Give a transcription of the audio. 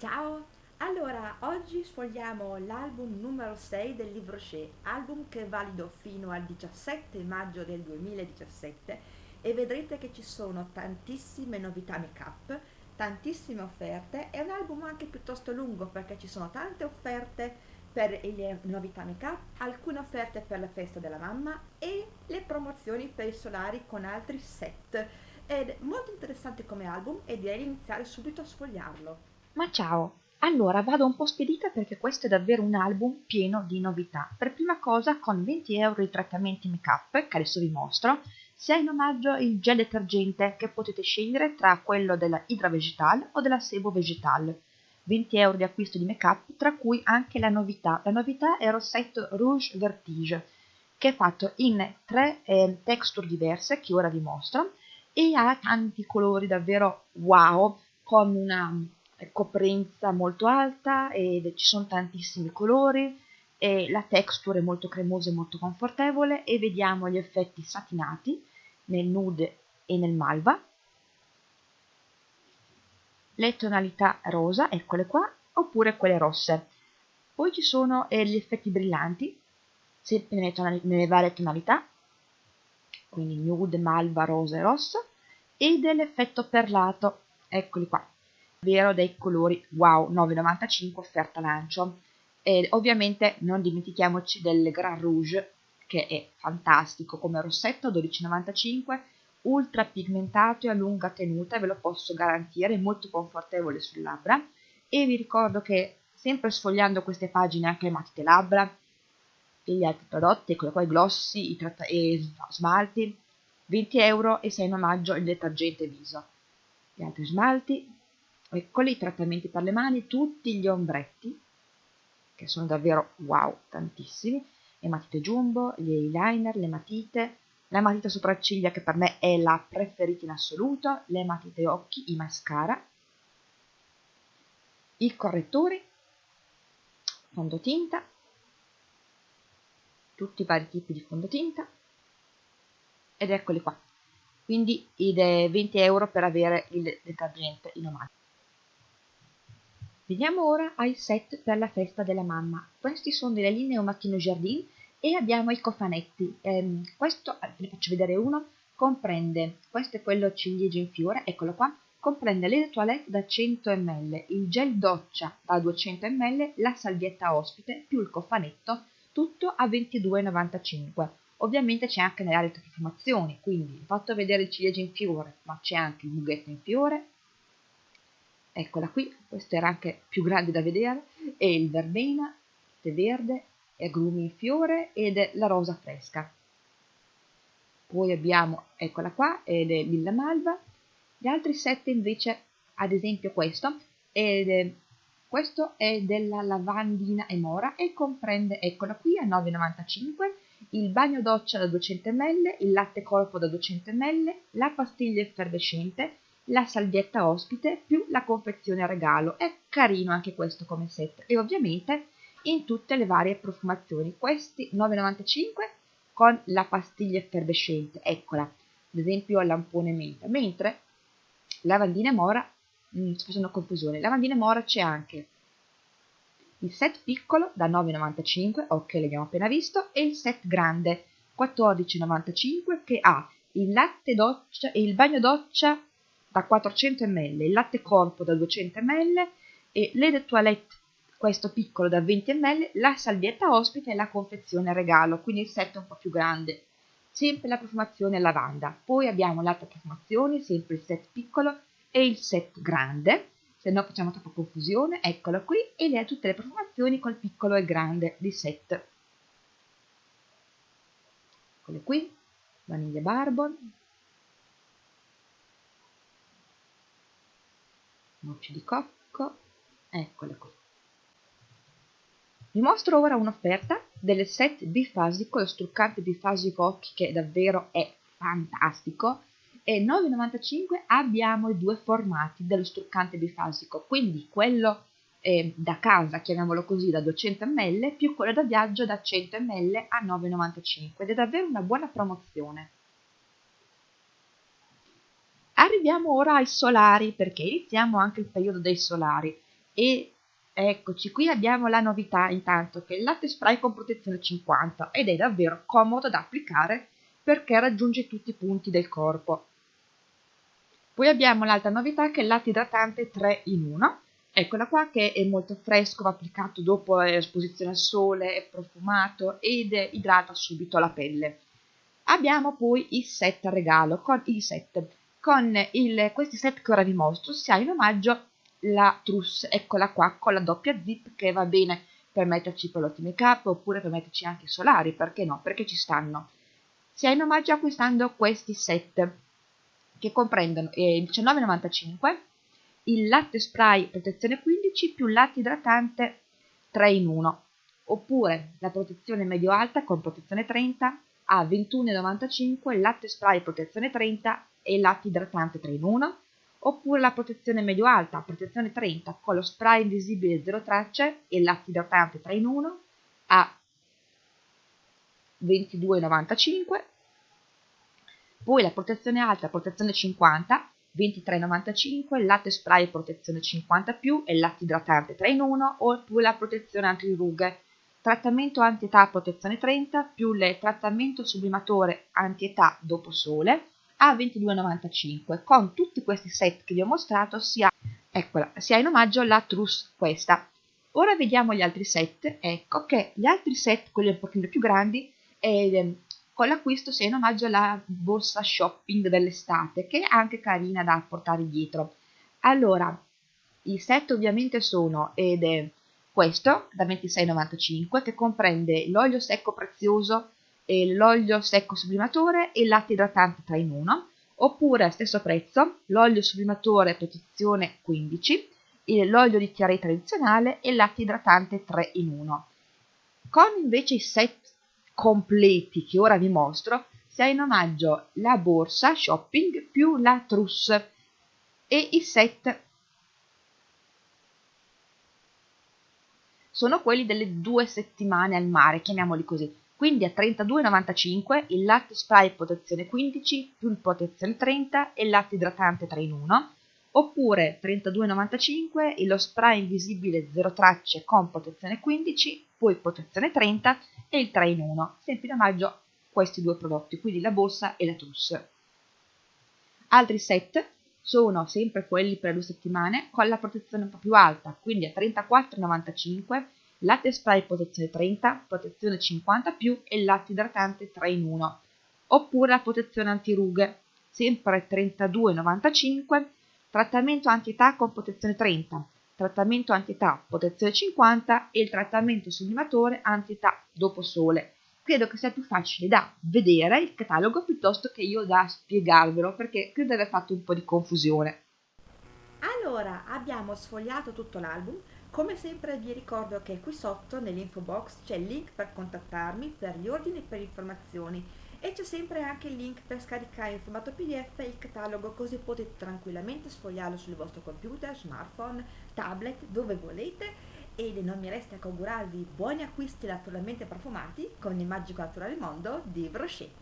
Ciao! Allora, oggi sfogliamo l'album numero 6 del libro Shea, album che è valido fino al 17 maggio del 2017 e vedrete che ci sono tantissime novità make up, tantissime offerte, è un album anche piuttosto lungo perché ci sono tante offerte per le novità make up, alcune offerte per la festa della mamma e le promozioni per i solari con altri set. È molto interessante come album e direi di iniziare subito a sfogliarlo. Ma ciao! Allora vado un po' spedita perché questo è davvero un album pieno di novità. Per prima cosa con 20 euro i trattamenti make up che adesso vi mostro, si ha in omaggio il gel detergente che potete scegliere tra quello della Hydra Vegetal o della Sebo Vegetal. 20 euro di acquisto di make up tra cui anche la novità. La novità è il rossetto Rouge Vertige che è fatto in tre eh, texture diverse che ora vi mostro e ha tanti colori davvero wow con una coprenza molto alta e ci sono tantissimi colori la texture è molto cremosa e molto confortevole e vediamo gli effetti satinati nel nude e nel malva le tonalità rosa, eccole qua, oppure quelle rosse. Poi ci sono eh, gli effetti brillanti, sempre nelle, nelle varie tonalità, quindi nude, malva, rosa e rosso, e dell'effetto perlato, eccoli qua ovvero dei colori wow 9,95 offerta lancio. E ovviamente non dimentichiamoci del Grand Rouge che è fantastico come rossetto 12,95 ultra pigmentato e a lunga tenuta ve lo posso garantire molto confortevole sulle labbra. E vi ricordo che sempre sfogliando queste pagine anche le matite labbra e gli altri prodotti, eccolo qua i glossi i e smalti 20 euro e 6 in omaggio il detergente viso. Gli altri smalti eccoli i trattamenti per le mani, tutti gli ombretti, che sono davvero wow, tantissimi, le matite jumbo, gli eyeliner, le matite, la matita sopracciglia che per me è la preferita in assoluto, le matite occhi, i mascara, i correttori, fondotinta, tutti i vari tipi di fondotinta, ed eccoli qua. Quindi ed è 20 euro per avere il detergente in omaggio. Veniamo ora ai set per la festa della mamma. Questi sono delle linee Au Mattino Jardin e abbiamo i cofanetti. Eh, questo, ve ne faccio vedere uno, comprende, questo è quello ciliegia in fiore, eccolo qua, comprende le toilette da 100 ml, il gel doccia da 200 ml, la salvietta ospite più il cofanetto, tutto a 22,95. Ovviamente c'è anche nelle altre profumazioni, quindi ho fatto vedere il ciliegia in fiore, ma c'è anche il mughetto in fiore, eccola qui, questo era anche più grande da vedere, e il verbena, tè verde, agrumi in fiore ed è la rosa fresca. Poi abbiamo, eccola qua, ed è lilla malva. Gli altri sette invece, ad esempio questo, ed è, questo è della lavandina e mora e comprende, eccola qui, a 9,95 il bagno doccia da 200 ml, il latte corpo da 200 ml, la pastiglia effervescente, la salvietta ospite più la confezione a regalo. È carino anche questo come set e ovviamente in tutte le varie profumazioni. Questi 9,95 con la pastiglia effervescente, eccola, ad esempio lampone menta, mentre lavandina mora, mh, sto facendo confusione, lavandina mora c'è anche il set piccolo da 9,95, ok l'abbiamo appena visto, e il set grande 14,95 che ha il latte doccia e il bagno doccia da 400 ml, il latte corpo da 200 ml e l'Ede Toilette, questo piccolo da 20 ml, la salvietta ospite e la confezione regalo, quindi il set un po' più grande. Sempre la profumazione lavanda. Poi abbiamo l'altra profumazione, sempre il set piccolo e il set grande, se no facciamo troppa confusione, eccolo qui, e le tutte le profumazioni col piccolo e grande di set. Eccole qui, vaniglia barbon, noci di cocco, eccole qui. Vi mostro ora un'offerta del set bifasico, lo struccante bifasico occhi che davvero è fantastico e 9,95 abbiamo i due formati dello struccante bifasico, quindi quello eh, da casa, chiamiamolo così, da 200 ml più quello da viaggio da 100 ml a 9,95 ed è davvero una buona promozione. Arriviamo ora ai solari, perché iniziamo anche il periodo dei solari. e eccoci qui abbiamo la novità intanto che il latte spray con protezione 50 ed è davvero comodo da applicare perché raggiunge tutti i punti del corpo. Poi abbiamo l'altra novità che è il latte idratante 3 in 1 Eccola qua che è molto fresco, va applicato dopo l'esposizione al sole, è profumato ed idrata subito la pelle. Abbiamo poi i set regalo, con i set. Con il, questi set che ora vi mostro si ha in omaggio la trousse, eccola qua, con la doppia zip che va bene per metterci prodotti make up oppure per metterci anche solari, perché no? Perché ci stanno. Si ha in omaggio acquistando questi set che comprendono eh, 19,95 il latte spray protezione 15 più latte idratante 3 in 1 oppure la protezione medio alta con protezione 30 a 21,95 latte spray protezione 30 e latte idratante 3 in 1 oppure la protezione medio alta protezione 30 con lo spray invisibile 0 tracce e latte idratante 3 in 1 a 22,95 poi la protezione alta protezione 50 23,95 latte spray protezione 50 più e latte idratante 3 in 1 oppure la protezione antirughe. Trattamento anti-età protezione 30 più il trattamento sublimatore anti-età dopo sole a 22,95 con tutti questi set che vi ho mostrato si ha, eccola, si ha in omaggio la trousse questa. Ora vediamo gli altri set. Ecco che gli altri set quelli un pochino più grandi eh, con l'acquisto si è in omaggio alla borsa shopping dell'estate, che è anche carina da portare dietro. Allora, i set ovviamente sono, ed è questo, da 26,95, che comprende l'olio secco prezioso, l'olio secco sublimatore e latte idratante 3 in 1, oppure a stesso prezzo l'olio sublimatore protezione 15, l'olio di chiarè tradizionale e latte idratante 3 in 1. Con invece i set completi che ora vi mostro si ha in omaggio la borsa shopping più la trousse e i set sono quelli delle due settimane al mare, chiamiamoli così. Quindi a 32,95 il latte spray protezione 15 più il protezione 30 e il latte idratante 3 in 1, oppure 32,95 lo spray invisibile 0 tracce con protezione 15, poi protezione 30 e il 3 in 1, sempre in omaggio questi due prodotti, quindi la borsa e la trousse. Altri set sono sempre quelli per due settimane con la protezione un po' più alta, quindi a 34,95 latte spray protezione 30, protezione 50 più e latte idratante 3 in 1, oppure la protezione antirughe, sempre 32,95, trattamento anti-età con protezione 30, trattamento anti-età protezione 50 e il trattamento sublimatore anti-età dopo sole. Credo che sia più facile da vedere il catalogo piuttosto che io da spiegarvelo perché credo di aver fatto un po' di confusione. Allora, abbiamo sfogliato tutto l'album. Come sempre vi ricordo che qui sotto nell'info box c'è il link per contattarmi per gli ordini e per informazioni e c'è sempre anche il link per scaricare in formato pdf il catalogo così potete tranquillamente sfogliarlo sul vostro computer, smartphone, tablet, dove volete e non mi resta che augurarvi buoni acquisti naturalmente profumati con il magico naturale mondo di Brochet.